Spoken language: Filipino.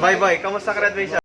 Bye bye. Kamusta graduation?